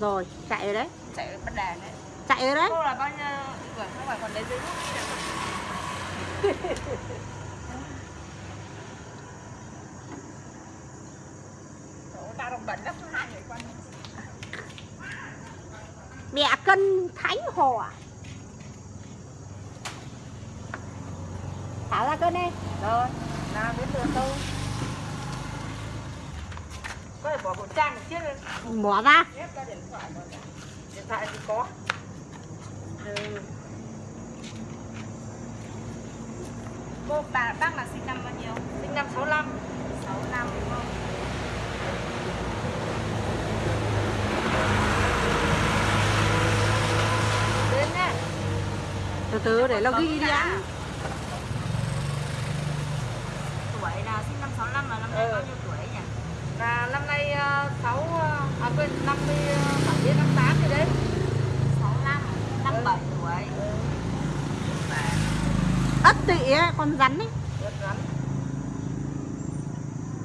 Rồi, chạy rồi đấy. Chạy bắt đàn đấy. Chạy rồi đấy. Cô là bao nhiêu tuổi không phải còn lấy giấy tao đồng bẩn lắm hai người con. Mẹ cân thánh hò Thả ra cân đi. Rồi đến lượt tôi. có thể bỏ khẩu trang một chiếc Bỏ ra. Ép ra điện thoại điện thoại thì có. Ừ. cô bà bác là sinh năm bao nhiêu? Sinh năm 65 65 đúng không? Đến nhá Từ từ để nó ghi đi đã. tuổi là sinh năm 65 là năm nay bao nhiêu Là năm nay 6 à quên 50 7 năm 8 gì đấy. 65 57 tuổi. Ất tị ấy, con rắn ấy Rất rắn.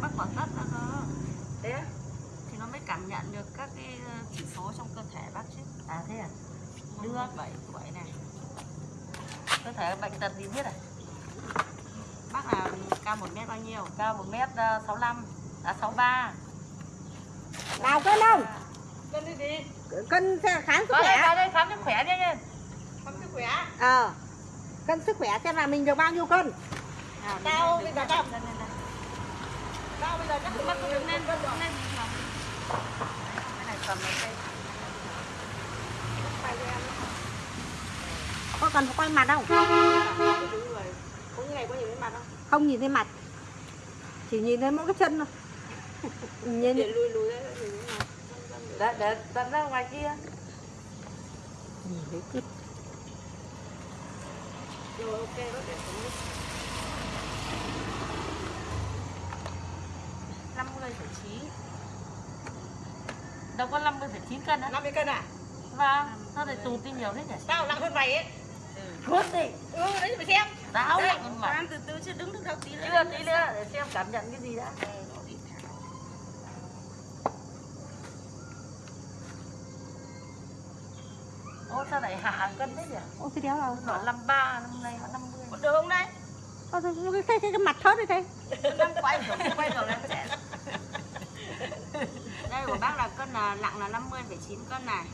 Bác bỏ tất ra cơ. Thế? Thì nó mới cảm nhận được các cái ờ, chỉ số trong cơ thể bác chứ. À thế à? Đưa 7 tuổi này. Cơ thể bệnh tật gì biết à? Bác là cao 1 mét bao nhiêu? Cao 1 mét ờ, 65 à 63. Nào cân không? Cân đi đi. Cân sẽ khám sức Vào khỏe vào đây khám sức khỏe đi nha. Khám sức khỏe. Ờ Cân sức khỏe xem là mình được bao nhiêu cân Cao bây giờ cao. Cao bây giờ chắc cũng bắt đứng lên, đứng lên. Cái này cầm lên đây. Có cần phải quay mặt không? Này có nhìn thấy mặt không? Không nhìn thấy mặt Chỉ nhìn thấy mỗi cái chân thôi Nhìn Để lùi lùi ra để để để đặt ra ngoài kia. Nhìn thấy cái Rồi ok đó để xuống đi. 50,9 Đâu có 50,9 cân á 50 cân à? Vâng Sao lại tù tin nhiều thế nhỉ Tao nặng hơn mày ấy. Cốt đi Ừ, đấy mày xem. Đây, nặng hơn mà Ăn từ từ chứ đứng được đâu tí nữa. Chưa tí nữa để xem cảm nhận cái gì đã Ô sao lại hạ hàng cân thế nhỉ? Ô thế đéo là Nó 53, năm nay nó 50 Có được không đây? Ô, cái, cái, cái, cái mặt thớt đi thế Đang quay rồi, quay rồi em sẽ Đây của bác là cân là nặng là 50,9 cân này.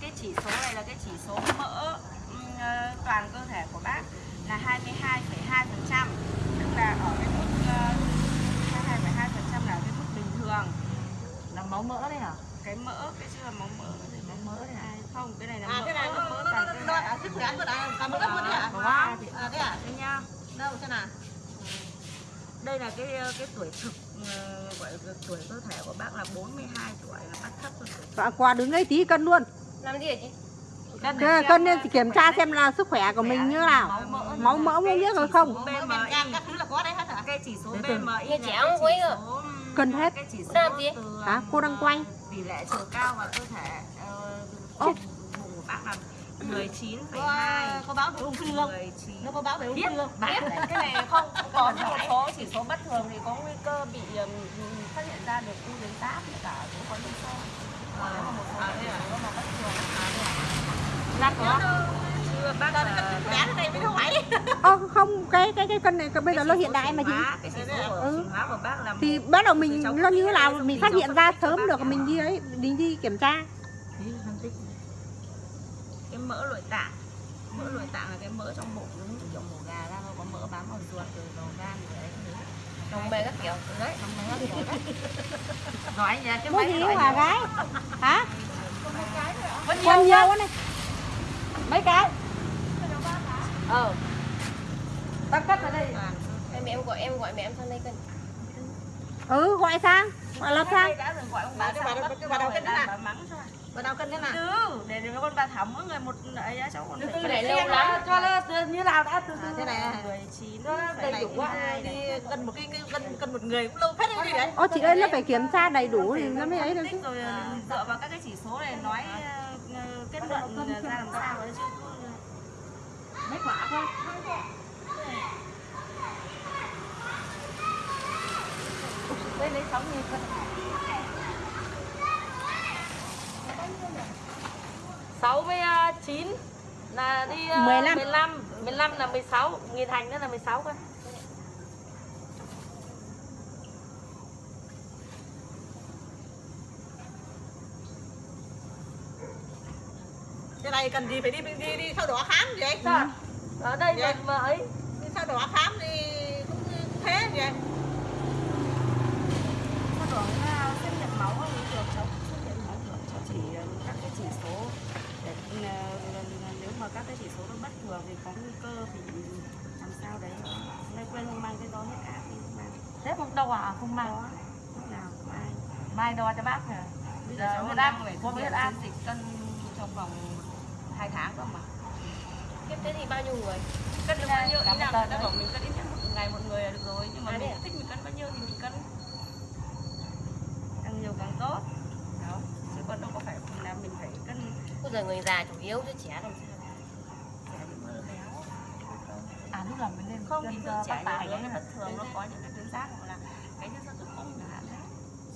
Cái chỉ số này là cái chỉ số mỡ ừm, ờ, toàn cơ thể của bác là 22,2% Tức là ở cái mức ờ, 22,2% là cái mức bình thường. Là máu mỡ đấy hả? Cái mỡ, cái chưa là máu mỡ máu mỡ này. À? Không, cái này là À, mỡ cái này nó mỡ nó nó toàn nó cơ nó thể à, sức khỏe của à, cả một lớp luôn đấy à? Có ba thì- À, thế à? Đây nha Đâu thế nào? Đây là cái ờ, cái tuổi thực ờ, gọi là tuổi cơ thể của bác là 42 tuổi là bác thấp hơn tuổi Và qua đứng đấy tí cân luôn Làm gì hả chị? cân Thế Cân lên thì kiểm tra xem là sức khỏe của mình như nào Máu mỡ muốn biết rồi không Mỡ gan các thứ là có đấy hết hả? cái chỉ số BMI là trẻ không à? số, ừm, Cân hết. cái chỉ số Làm gì? từ, Hả? Cô đang quay. tỷ lệ chiều cao và cơ thể ờ, Ô. bụng của bác là 19,2 Có, có báo về ung thư không? 19 Nó có báo về ung biết thư không? bạn cái này không có một số chỉ số bất thường thì có nguy cơ bị ừm, phát hiện ra được u tuyến giáp cả cũng có liên xô nếu mà một số À, thế à? mà bất thường Lát có chưa bác là thế này mới không phải. Ô không cái cái cái cân này bây giờ nó hiện đại mà chị. Ừ. là thì bắt đầu mình nó như thế nào mình phát hiện ra sớm được mình đi ấy mình đi kiểm tra cái mỡ nội tạng. Mỡ nội tạng là cái mỡ trong bụng giống như kiểu mổ gà ra nó có mỡ bám vào ruột rồi đầu gan rồi đấy cái. Đồng bề các kiểu. đấy trong mỡ kiểu đấy. Nói nhá cái máy gì nhiều. gái? Hả? Có nhiều quá. này. Mấy cái? Ờ. Tao cất vào đây. Em em gọi em gọi mẹ em sang đây cân. ừ gọi sang. Gọi là sang. đã rồi gọi ông Bà bà cái bà- bắt cái cái bà bà nào? cân thế nào? từ để để con bà thảo mỗi người một ấy cháu còn phải để lâu lắm. cho nó từ như nào đã từ À, từ thế này à? 19 Nó đầy đủ quá. Đi cân một cái cái cân cân một người cũng lâu phết đấy gì đấy. ô chị ơi nó phải kiểm tra đầy đủ thì nó mới ấy được chứ rồi dựa vào các cái chỉ số này nói ờ, kết luận ra làm sao đấy chứ mấy quả thôi đây lấy 6 nghìn 16 với à, 9 là đi à, 15. 15 15 là 16 nghìn thành nữa là 16 cơ cái này cần gì phải đi đi đi sao đỏ khám vậy Sao? ở đây Dạ. mình mà ấy đi sao đỏ khám thì cũng thế vậy Sao đỏ là xét nghiệm máu không được cháu xét nghiệm máu được cháu chỉ ờ, các cái chỉ số để ờ, nếu mà các cái chỉ số nó bất thường thì có nguy cơ thì làm sao đấy. Nay quên không mang cái đó hết thì không mang. Thế không đâu à, không mang. có lúc nào mai Mai đo cho bác hả? bây Giờ huyết áp có huyết áp. dịch cân trong vòng 2 tháng cơ mà. Kiếp thế thì bao nhiêu người? cân được bao nhiêu? Ý là người ta bảo mình cân ít nhất một ngày một người là được rồi nhưng mà À, mình à? thích mình cân bao nhiêu thì mình cân. Càng nhiều càng tốt. Đó. Chứ còn đâu có phải là mình phải Bây giờ người già chủ yếu chứ trẻ làm sao? À lúc nào mình lên không cho thường trẻ tài cái nó bất thường nó có những cái tuyến giáp hoặc là cái nhân sơ tử cung chẳng hạn đấy.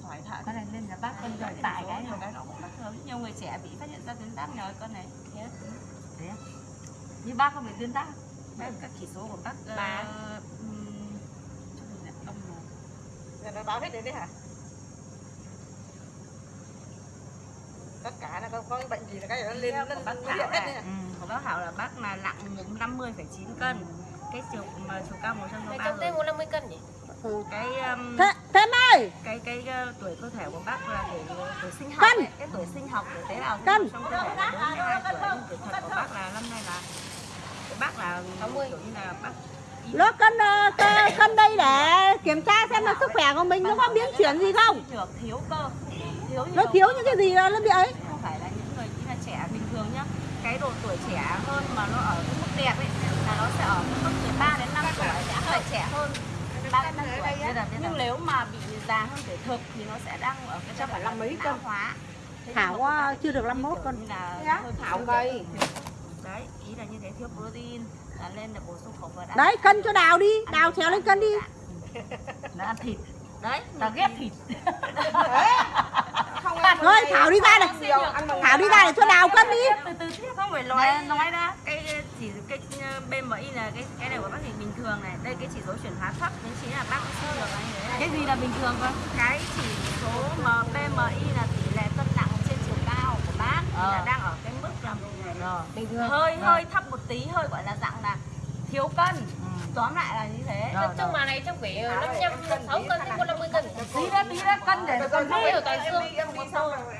Sỏi thận. Có này lên là bác cho cái tài cái nhiều cái nó cũng bất thường. Nhiều người trẻ bị phát hiện ra tuyến giáp nhờ cân này. Thế? Thế à? Như bác không bị tuyến giáp. Các chỉ số của bác uh, um, âm một Rồi nó báo hết đến đấy hả tất cả là có, có cái bệnh gì là cái nó lên của bác Thảo hết này. Ừ. của bác Hảo là bác là nặng 50,9 cân cái chiều mà chiều cao Mày 163 trong tay rồi 150 cân nhỉ? cái um, Thế, Thêm ơi cái cái uh, tuổi cơ thể của bác là tuổi tuổi sinh học Cân. ấy, cái tuổi sinh học của tế bào Cân. trong cơ thể là 42 tuổi nhưng tuổi thật của bác là năm nay là bác là 60. kiểu như là bác Nó cân, ờ, cân, cân đây để kiểm tra xem là sức khỏe của mình nó có biến chuyển gì không thiếu cơ thiếu Nó nhiều thiếu những cái gì là nó bị ấy? Không phải là những người chỉ là trẻ bình thường nhá. Cái độ tuổi trẻ hơn mà nó ở cái mức đẹp ấy là nó sẽ ở cái mức từ 3 đến 5 tuổi sẽ phải trẻ hơn. 3 đến 5 tuổi nhưng nếu mà bị già hơn tuổi thực thì nó sẽ đang ở cái giai đoạn là mấy cân. hóa. Nhưng Thảo của chưa được bác 51 kiểu cân. như là hơi Thảo gầy. đấy ý là như thế thiếu protein là lên là bổ sung khẩu phần ăn. Đấy cân cho Đào đi. Đào trèo lên cân đi. Nó ăn thịt. đấy Tao ghét thịt. Thảo đi ra này Thảo đi ra để cho Đào cân đi từ từ chứ không phải nói nói ra cái chỉ cái ờ, BMI là cái cái này của bác thì bình thường này đây cái chỉ số chuyển hóa thấp nên chính là bác cũng suy được. Cái gì là bình thường cơ? cái chỉ số mà BMI là tỷ lệ cân nặng trên chiều cao của bác thì là Ờ. đang ở cái mức là Rồi. Bình thường. hơi Rồi. hơi thấp một tí hơi gọi là dạng là thiếu cân Ừ. tóm lại là như thế. Trong trong mà này chắc phải 55, 6 cân đến 150 cân. Tí ra tí ra cân để Không ghi. hiểu toàn xương.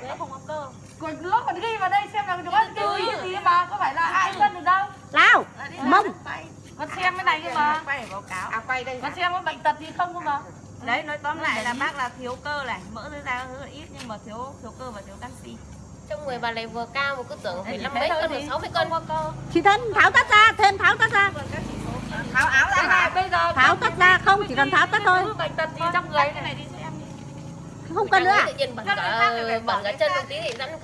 đấy không có cơ Còn lúc còn ghi vào đây xem là chúng con kêu cái gì mà có phải là ai cân được đâu. Nào Là đi Mông. quay Con xem cái này cơ mà. quay để báo cáo à quay đây Con xem có bệnh tật gì không cơ mà. đấy nói tóm lại là bác là thiếu cơ này mỡ dưới da rất là ít nhưng mà thiếu thiếu cơ và thiếu canxi. Trong người bà này vừa cao mà cứ tưởng phải 5 mấy cân hoặc 60 cân. có cơ. Chị thân tháo tất ra Thêm tháo tất ra. Còn các chỉ số kia thì tháo áo ra hả Bây giờ Tháo tất ra không chỉ cần tháo tất thôi. bệnh tật gì trong người cái này. đi Không cân nữa à? bẩn cả bẩn cả chân một tí thì dẫn cân.